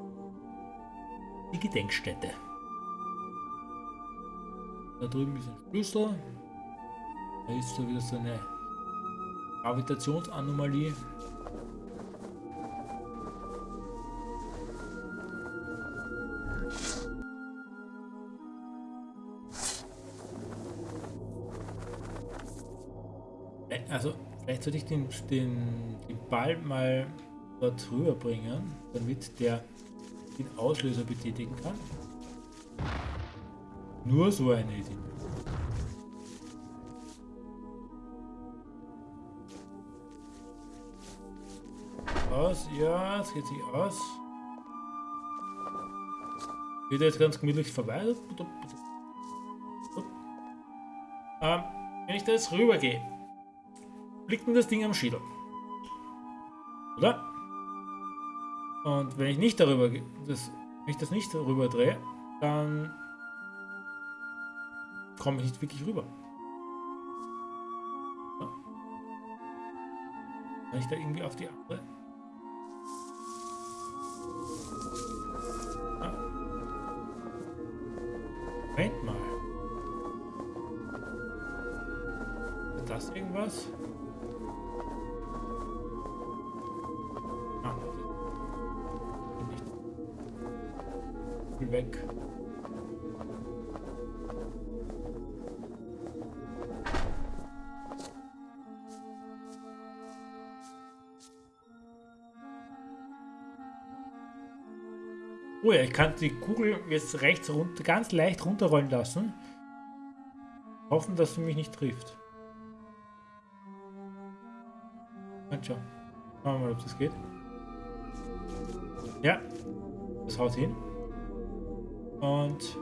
Die Gedenkstätte. Da drüben ist ein Schlüssel. Da ist so wieder so eine Gravitationsanomalie. Also Vielleicht sollte ich den, den, den Ball mal dort rüber bringen, damit der den Auslöser betätigen kann. Nur so eine Idee. Aus, ja, es geht sich aus. Geht jetzt ganz gemütlich vorbei. Ähm, wenn ich da jetzt rüber gehe, liegt mir das Ding am Schädel. Oder? Und wenn ich nicht darüber, das, wenn ich das nicht darüber drehe, dann komme ich nicht wirklich rüber. Kann ich da irgendwie auf die andere? Weg. Oh ja, ich kann die Kugel jetzt rechts runter, ganz leicht runterrollen lassen. Hoffen, dass sie mich nicht trifft. Schauen wir mal, ob das geht. Ja, das haut hin. Und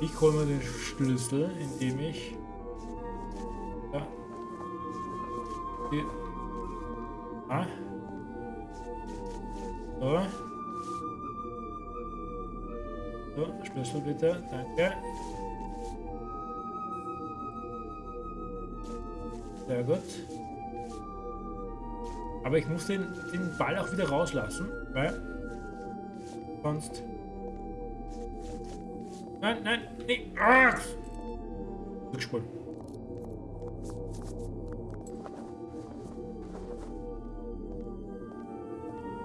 ich hole mir den Schlüssel, indem ich ja, die, ah, so. so, Schlüssel bitte, danke. Sehr gut. Aber ich muss den, den Ball auch wieder rauslassen, weil sonst Nein, nein, nee. Ah! Rückspulen.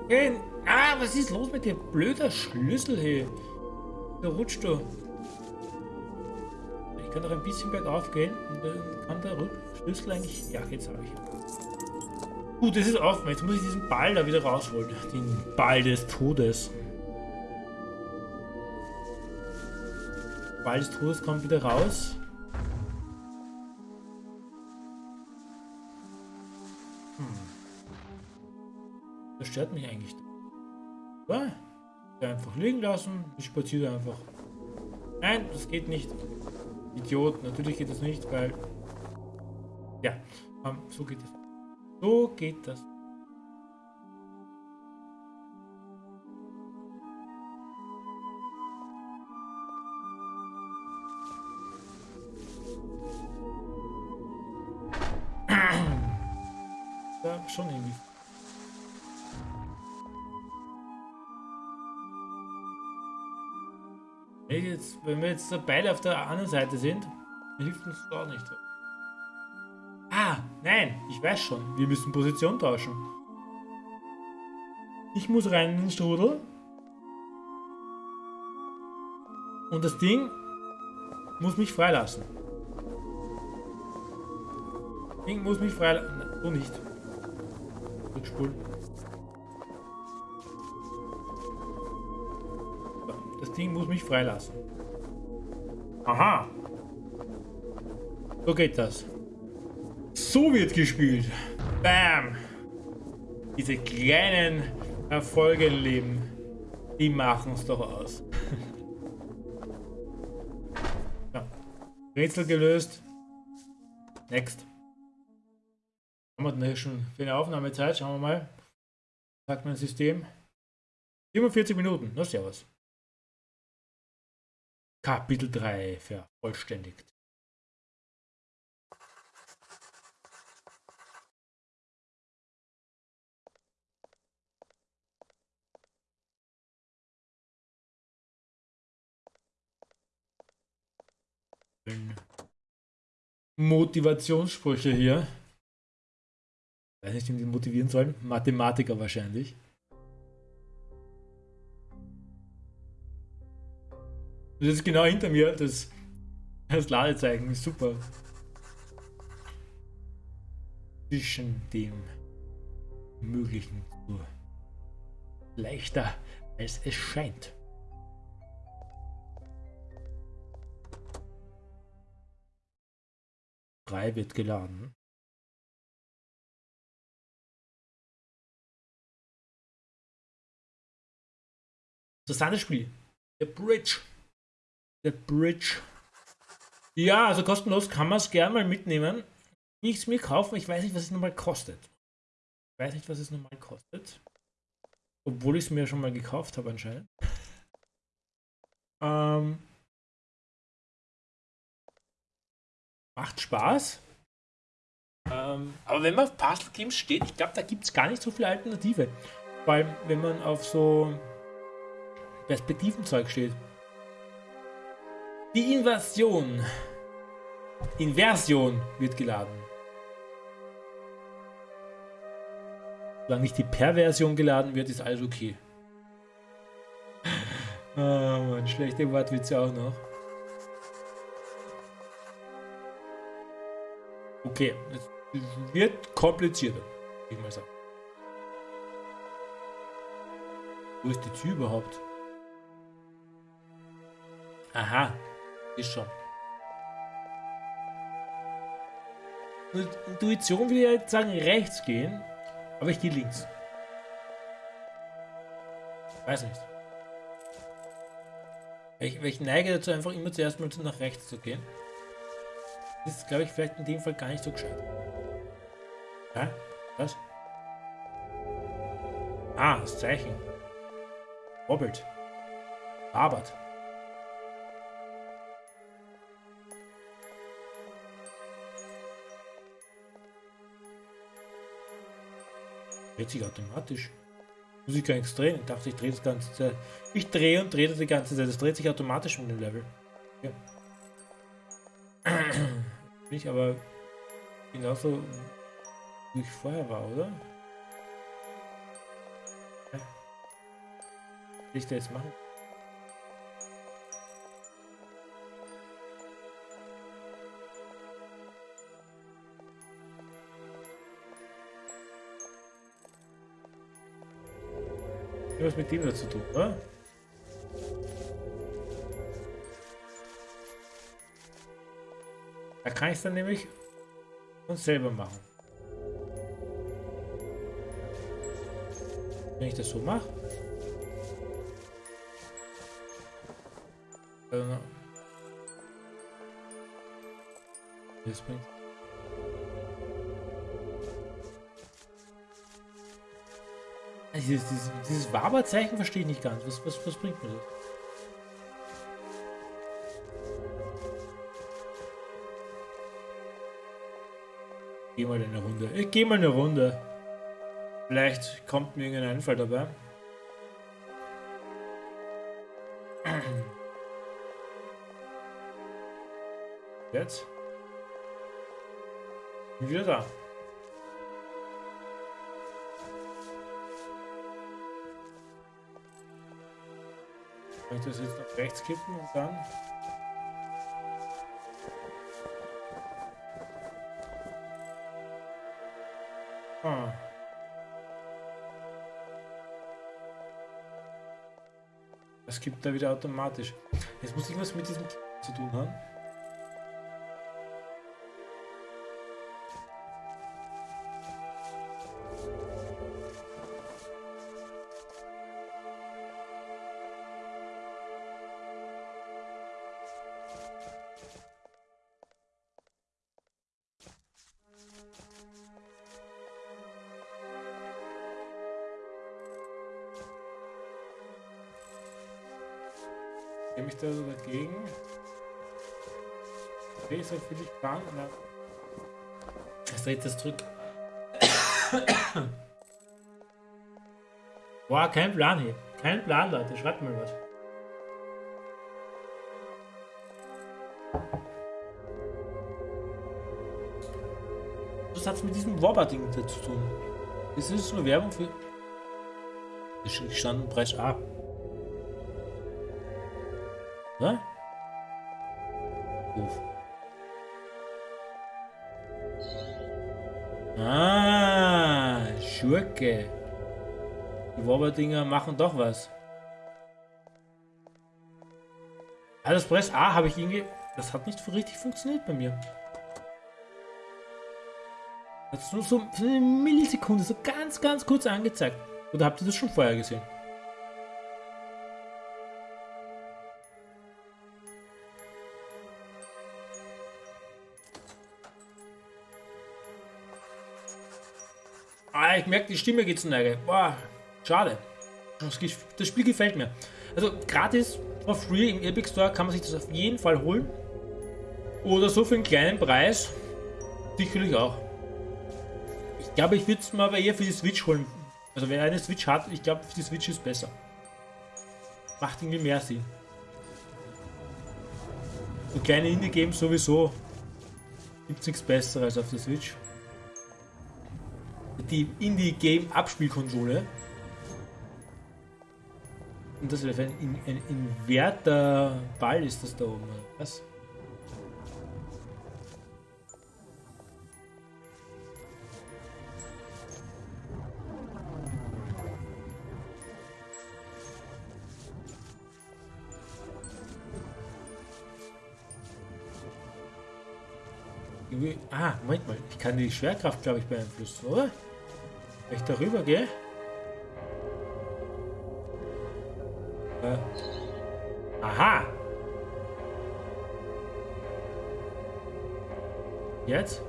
Gehen. Ah, was ist los mit dem blöder Schlüssel hier? Da rutscht du. Ich kann noch ein bisschen bergauf gehen und dann kann der Schlüssel eigentlich... Ja, jetzt habe ich Gut, es ist offen. Jetzt muss ich diesen Ball da wieder rausholen. Den Ball des Todes. Ball des Todes kommt wieder raus. Hm. Das stört mich eigentlich. Ja, einfach liegen lassen. Ich spaziere einfach. Nein, das geht nicht. Idiot, natürlich geht das nicht, weil... Ja, um, so geht das. So geht das. Wenn wir jetzt beide auf der anderen Seite sind, hilft uns das auch nicht. Ah, nein, ich weiß schon. Wir müssen Position tauschen. Ich muss rein in den Strudel. Und das Ding muss mich freilassen. Das Ding muss mich freilassen. So nicht. Rückspulen. Das Ding muss mich freilassen. Aha. So geht das. So wird gespielt. Bam. Diese kleinen Erfolge im Leben, die machen es doch aus. <laughs> ja. Rätsel gelöst. Next. Haben wir denn schon für eine Aufnahmezeit? Schauen wir mal. Sagt mein System. 47 Minuten. Na, servus. Kapitel 3 vervollständigt. Motivationssprüche hier. Ich weiß nicht, wie die motivieren sollen. Mathematiker wahrscheinlich. Das ist genau hinter mir, das, das Ladezeichen ist super. Zwischen dem Möglichen zu leichter, als es scheint. Drei wird geladen. Interessantes Spiel. The Bridge. The Bridge. Ja, also kostenlos kann man es gerne mal mitnehmen. Nichts mir kaufen, ich weiß nicht, was es nochmal kostet. Ich weiß nicht, was es nochmal kostet. Obwohl ich es mir schon mal gekauft habe anscheinend. ähm, macht Spaß. Ähm, aber wenn man auf Puzzle Games steht, ich glaube, da gibt es gar nicht so viele Alternative. Weil wenn man auf so Perspektivenzeug steht. Die Inversion. Inversion wird geladen. Solange nicht die Perversion geladen wird, ist alles okay. oh <laughs> Mann, schlechte Wortwitze auch noch. Okay, es wird komplizierter, ich mal sagen. Wo ist die Tür überhaupt? Aha, ist schon. Intuition will ja jetzt sagen rechts gehen, aber ich gehe links. Weiß nicht. Ich, ich neige dazu einfach immer zuerst mal nach rechts zu gehen. Das ist, glaube ich, vielleicht in dem Fall gar nicht so gescheit. Hä? Was? Ah, das Zeichen. Wobbelt. Arbeit. 40 automatisch. Ich gar nichts drehen. Ich dachte, ich drehe das ganze Zeit. Ich drehe und drehe das die ganze Zeit. Das dreht sich automatisch mit dem Level. Ja. <clears throat> Bin ich aber genauso wie ich vorher war, oder? Ja. Was ich da jetzt machen? Was mit dem dazu tun, oder? Da kann ich es dann nämlich uns selber machen. Wenn ich das so mache. Also, das bringt. Dieses, dieses, dieses Waberzeichen verstehe ich nicht ganz. Was, was, was bringt mir das? Geh mal eine Runde. Ich geh mal eine Runde. Vielleicht kommt mir irgendein Einfall dabei. Jetzt. Bin wieder da. Kann ich das jetzt nach rechts kippen und dann... Ah. Das gibt da wieder automatisch. Jetzt muss ich was mit diesem zu tun haben. Okay, so viel ich kann. Jetzt dreht das zurück. <coughs> Boah, kein Plan hier. Kein Plan, Leute. Schreibt mal was. Was hat es mit diesem Wobber-Ding zu tun? Ist das nur Werbung für... Ich stand Preis A. Schurke. Die Wobberdinger machen doch was. Ah, das Press A habe ich irgendwie... Das hat nicht richtig funktioniert bei mir. Das ist nur so eine Millisekunde, so ganz, ganz kurz angezeigt. Oder habt ihr das schon vorher gesehen? Ich merke, die Stimme geht zu Neige. Boah, schade. Das, Spiel gefällt mir. Also gratis, for free im Epic Store kann man sich das auf jeden Fall holen. Oder so für einen kleinen Preis. Sicherlich auch. Ich glaube, ich würde es mal bei ihr für die Switch holen. Also wer eine Switch hat, ich glaube, die Switch ist besser. Macht irgendwie mehr Sinn. So kleine Indie-Games sowieso. Gibt es nichts Besseres auf der Switch die Indie-Game-Abspielkonsole. Und das ein, ein inverter Ball ist das da oben. Was? Ah, Moment mal. Ich kann die Schwerkraft, glaube ich, beeinflussen, oder? Wenn ich darüber gehe? Äh. Aha! Jetzt?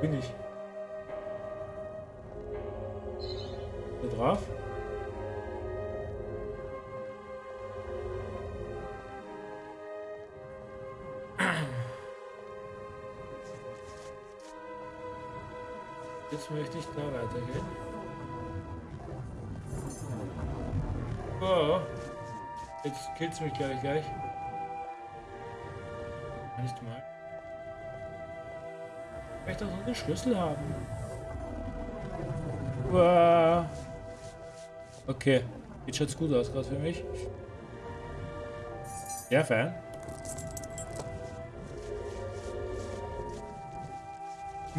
Bin ich. Da drauf? Jetzt möchte ich da weitergehen. Oh. Jetzt killt es mich gleich gleich. Nicht mal. Ich möchte auch einen Schlüssel haben. Wow. Okay. Jetzt schaut's gut aus gerade für mich. Ja, Fan.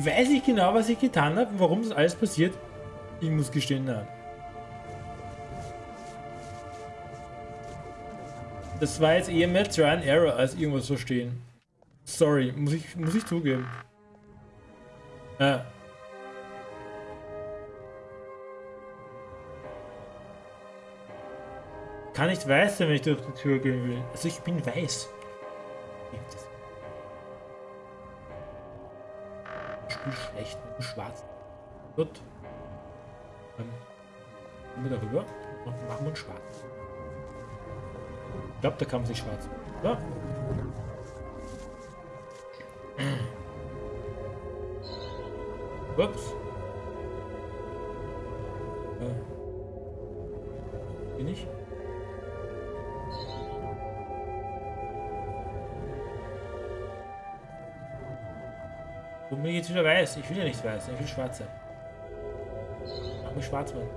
Weiß ich genau, was ich getan habe, warum das alles passiert? Ich muss gestehen, nein. Das war jetzt eher mehr Try and Error als irgendwas verstehen. Sorry, muss ich, muss ich zugeben. Ja. Kann nicht weiß sein, wenn ich durch die Tür gehen will. Also ich bin weiß. Ich spiele schlecht, schwarz. Gut. Dann gehen wir darüber und machen uns schwarz. Ich glaube, da kann man sich schwarz. Ja. Ups. Wieder weiß. Ich will ja nicht weiß, ich will schwarz sein. Mach mich schwarz werden.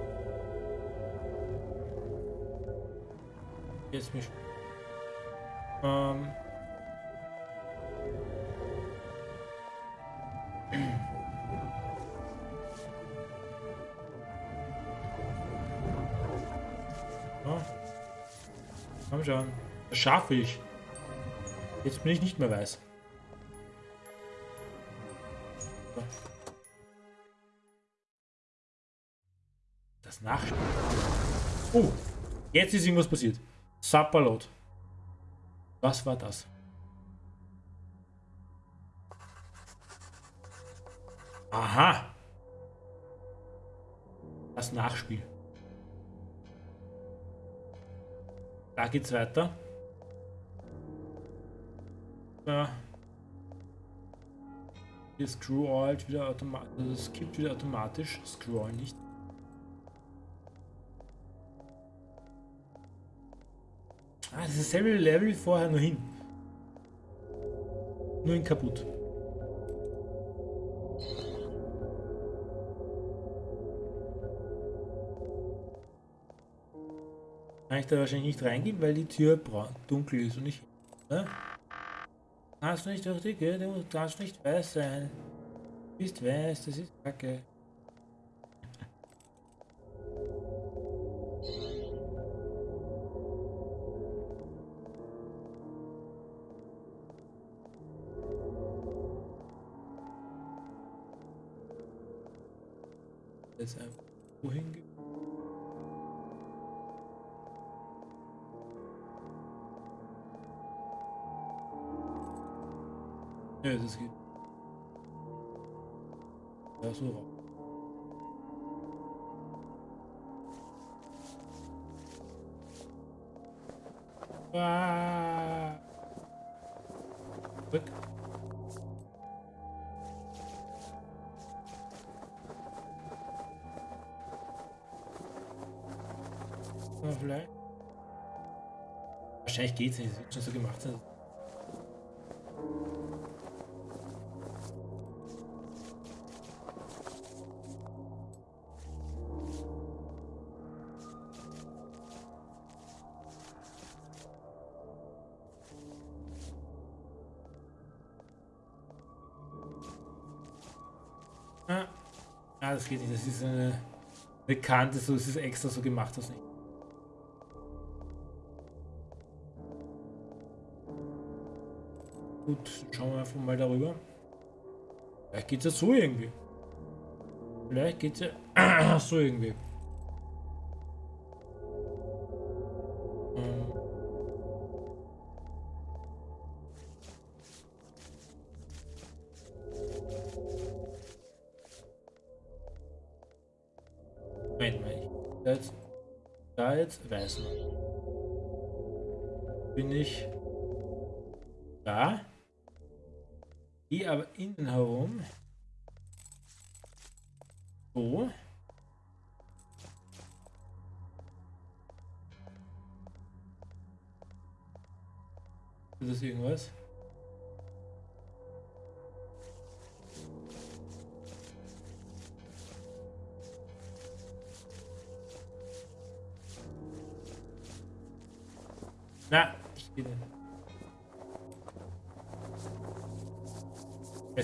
Jetzt mich. Ähm. <clears throat> Komm schon. Schaffe ich. Jetzt bin ich nicht mehr weiß. Jetzt ist irgendwas passiert. Sapperlot. Was war das? Aha. Das Nachspiel. Da geht's weiter. Ja. Hier scrollt wieder automatisch. Also es gibt wieder automatisch. Scroll nicht. Ah, das ist dasselbe Level wie vorher nur hin. Nur in kaputt. Kann ich da wahrscheinlich nicht reingehen, weil die Tür dunkel ist und ich. Ne? Kannst nicht durch die du darfst nicht weiß sein. Du bist weiß, das ist kacke. Ja, das geht. Ja, so raus. Ah. Weg. vielleicht. Wahrscheinlich geht's nicht, es wird schon so gemacht sein. Geht. Das ist eine bekannte, so es ist extra so gemacht, das nicht. Gut, schauen wir einfach mal darüber. Vielleicht geht es ja so irgendwie. Vielleicht geht es ja <clears throat> so irgendwie. Ähm. Moment mal, jetzt, da jetzt weiß man. Bin ich da? Gehe aber innen herum.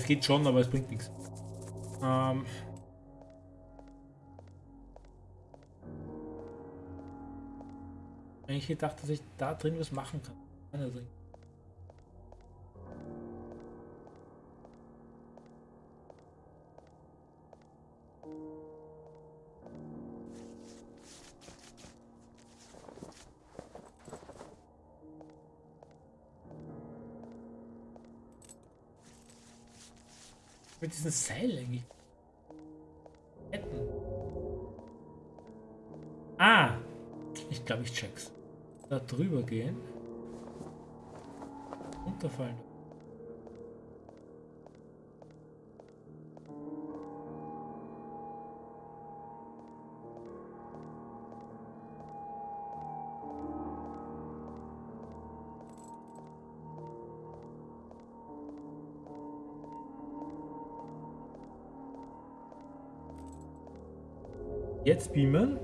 Geht schon, aber es bringt nichts. Ähm eigentlich gedacht, dass ich da drin was machen kann. Diesen Seil eigentlich. Ketten. Ah! Ich glaube, ich check's. Da drüber gehen. Unterfallen. Jetzt beamen.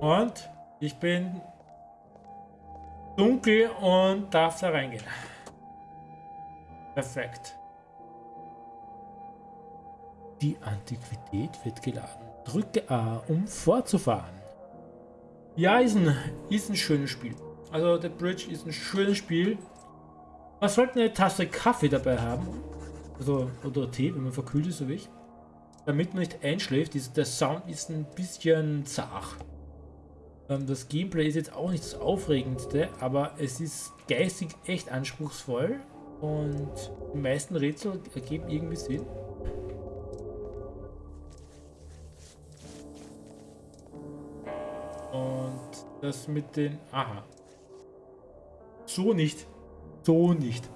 Und ich bin dunkel und darf da reingehen. Perfekt. Die Antiquität wird geladen. Drücke A, um fortzufahren. Ja, ist ein, ist ein schönes Spiel. Also, der Bridge ist ein schönes Spiel. Man sollte eine Tasse Kaffee dabei haben. Also, oder Tee, wenn man verkühlt ist, so wie ich. Damit man nicht einschläft. Der Sound ist ein bisschen zart. Ähm, das Gameplay ist jetzt auch nicht das Aufregendste, aber es ist geistig echt anspruchsvoll und die meisten Rätsel ergeben irgendwie Sinn. Und das mit den... Aha. So nicht. So nicht.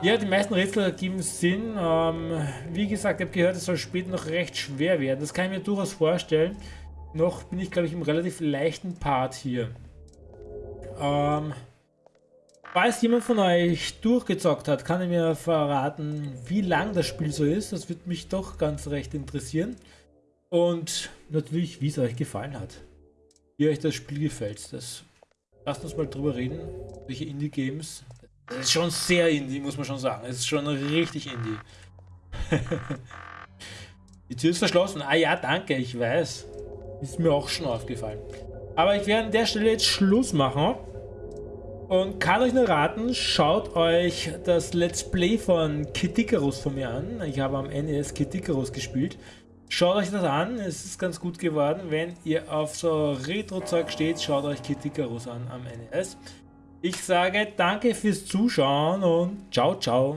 Ja, die meisten Rätsel ergeben Sinn. Ähm, wie gesagt, ich habe gehört, es soll später noch recht schwer werden. Das kann ich mir durchaus vorstellen. Noch bin ich, glaube ich, im relativ leichten Part hier. Ähm, falls jemand von euch durchgezockt hat, kann er mir verraten, wie lang das Spiel so ist. Das würde mich doch ganz recht interessieren. Und natürlich, wie es euch gefallen hat. Wie euch das Spiel gefällt. Das, lasst uns mal drüber reden. Welche Indie-Games. Das ist schon sehr Indie, muss man schon sagen. Es ist schon richtig Indie. <laughs> Die Tür ist verschlossen. Ah ja, danke, ich weiß. Ist mir auch schon aufgefallen. Aber ich werde an der Stelle jetzt Schluss machen. Und kann euch nur raten, schaut euch das Let's Play von Kid von mir an. Ich habe am NES Kid gespielt. Schaut euch das an, es ist ganz gut geworden. Wenn ihr auf so Retro-Zeug steht, schaut euch Kid an am NES. Ich sage danke fürs Zuschauen und ciao, ciao.